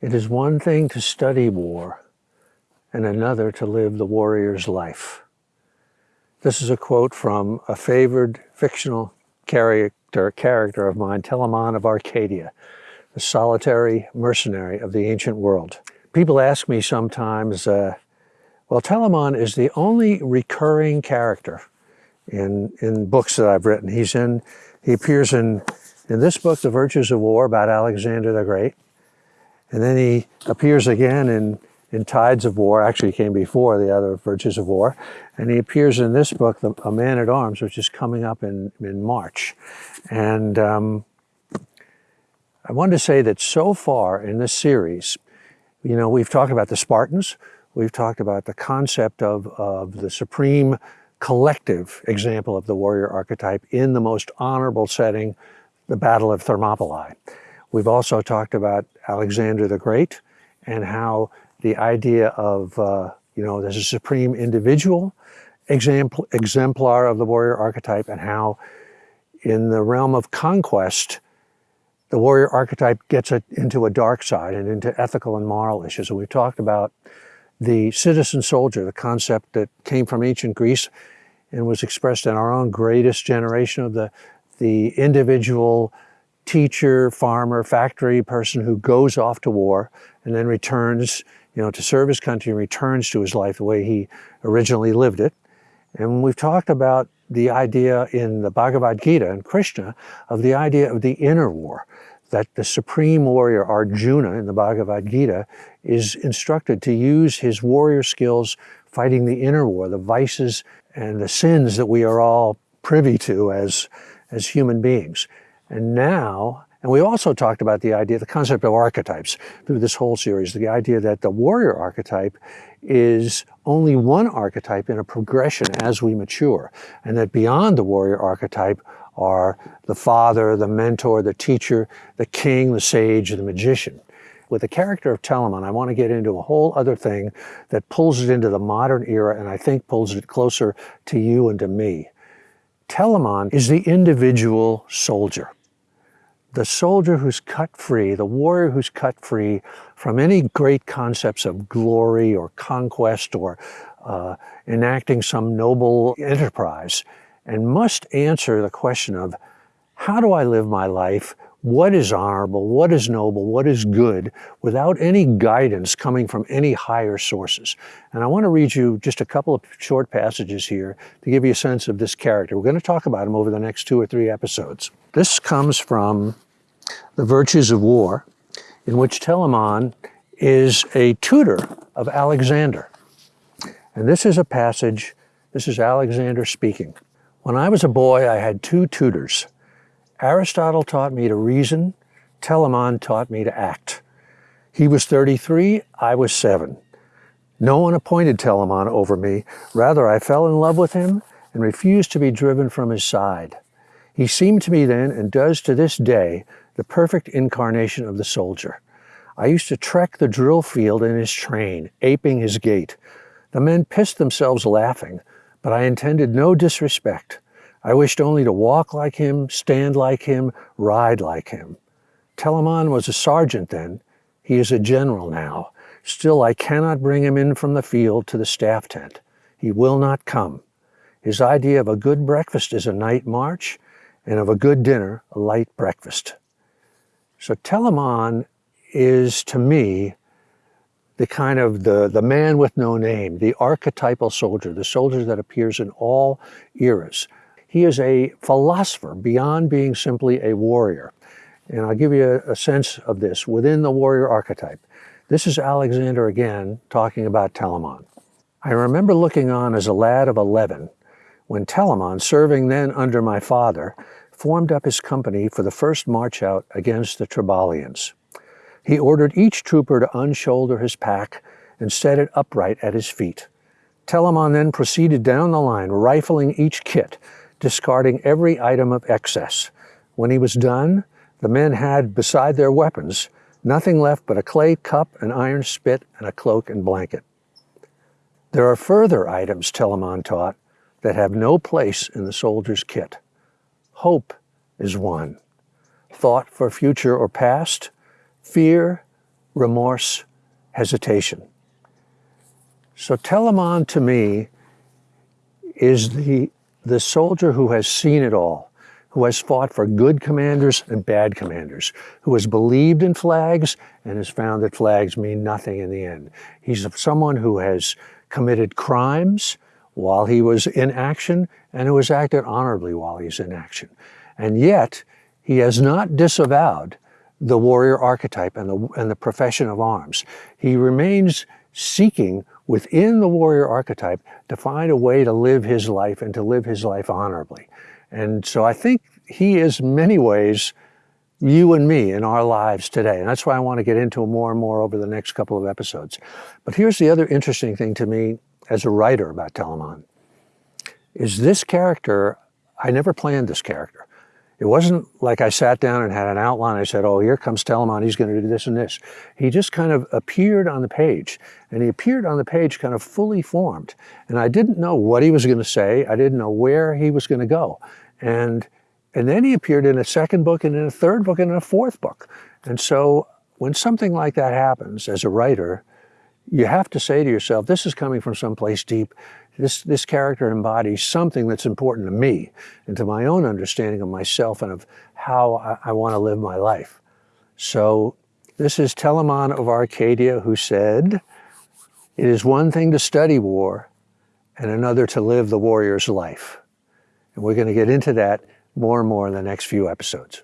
It is one thing to study war and another to live the warrior's life. This is a quote from a favored fictional character, character of mine, Telamon of Arcadia, the solitary mercenary of the ancient world. People ask me sometimes, uh, well, Telamon is the only recurring character in, in books that I've written. He's in, he appears in, in this book, The Virtues of War, about Alexander the Great. And then he appears again in, in Tides of War, actually came before the other Virtues of War. And he appears in this book, the, A Man at Arms, which is coming up in, in March. And um, I wanted to say that so far in this series, you know, we've talked about the Spartans, we've talked about the concept of, of the supreme collective example of the warrior archetype in the most honorable setting, the Battle of Thermopylae. We've also talked about Alexander the Great and how the idea of, uh, you know, there's a supreme individual example, exemplar of the warrior archetype and how in the realm of conquest, the warrior archetype gets a, into a dark side and into ethical and moral issues. And we've talked about the citizen soldier, the concept that came from ancient Greece and was expressed in our own greatest generation of the, the individual teacher, farmer, factory person who goes off to war and then returns, you know, to serve his country and returns to his life the way he originally lived it. And we've talked about the idea in the Bhagavad Gita and Krishna of the idea of the inner war, that the supreme warrior Arjuna in the Bhagavad Gita is instructed to use his warrior skills fighting the inner war, the vices and the sins that we are all privy to as, as human beings. And now, and we also talked about the idea, the concept of archetypes through this whole series, the idea that the warrior archetype is only one archetype in a progression as we mature, and that beyond the warrior archetype are the father, the mentor, the teacher, the king, the sage, the magician. With the character of Telamon, I want to get into a whole other thing that pulls it into the modern era and I think pulls it closer to you and to me. Telamon is the individual soldier. The soldier who's cut free, the warrior who's cut free from any great concepts of glory or conquest or uh, enacting some noble enterprise and must answer the question of how do I live my life? What is honorable? What is noble? What is good without any guidance coming from any higher sources? And I want to read you just a couple of short passages here to give you a sense of this character. We're going to talk about him over the next two or three episodes. This comes from The Virtues of War, in which Telamon is a tutor of Alexander. And this is a passage, this is Alexander speaking. When I was a boy, I had two tutors. Aristotle taught me to reason, Telamon taught me to act. He was 33, I was seven. No one appointed Telamon over me. Rather, I fell in love with him and refused to be driven from his side. He seemed to me then, and does to this day, the perfect incarnation of the soldier. I used to trek the drill field in his train, aping his gait. The men pissed themselves laughing, but I intended no disrespect. I wished only to walk like him, stand like him, ride like him. Telamon was a sergeant then. He is a general now. Still, I cannot bring him in from the field to the staff tent. He will not come. His idea of a good breakfast is a night march, and of a good dinner, a light breakfast. So Telamon is, to me, the kind of the, the man with no name, the archetypal soldier, the soldier that appears in all eras. He is a philosopher beyond being simply a warrior. And I'll give you a, a sense of this within the warrior archetype. This is Alexander again talking about Telamon. I remember looking on as a lad of 11 when Telamon, serving then under my father, formed up his company for the first march out against the Triballians. He ordered each trooper to unshoulder his pack and set it upright at his feet. Telamon then proceeded down the line, rifling each kit, discarding every item of excess. When he was done, the men had, beside their weapons, nothing left but a clay cup, an iron spit, and a cloak and blanket. There are further items, Telamon taught, that have no place in the soldier's kit. Hope is one. Thought for future or past, fear, remorse, hesitation. So Telamon to me is the, the soldier who has seen it all, who has fought for good commanders and bad commanders, who has believed in flags and has found that flags mean nothing in the end. He's someone who has committed crimes while he was in action and who has acted honorably while he's in action. And yet, he has not disavowed the warrior archetype and the, and the profession of arms. He remains seeking within the warrior archetype to find a way to live his life and to live his life honorably. And so I think he is many ways you and me in our lives today. And that's why I want to get into more and more over the next couple of episodes. But here's the other interesting thing to me as a writer about Telamon is this character, I never planned this character. It wasn't like I sat down and had an outline. I said, oh, here comes Telamon. He's going to do this and this. He just kind of appeared on the page. And he appeared on the page kind of fully formed. And I didn't know what he was going to say. I didn't know where he was going to go. And, and then he appeared in a second book and in a third book and in a fourth book. And so when something like that happens as a writer, you have to say to yourself, this is coming from someplace deep. This, this character embodies something that's important to me and to my own understanding of myself and of how I, I want to live my life. So this is Telamon of Arcadia who said, it is one thing to study war and another to live the warrior's life. And we're going to get into that more and more in the next few episodes.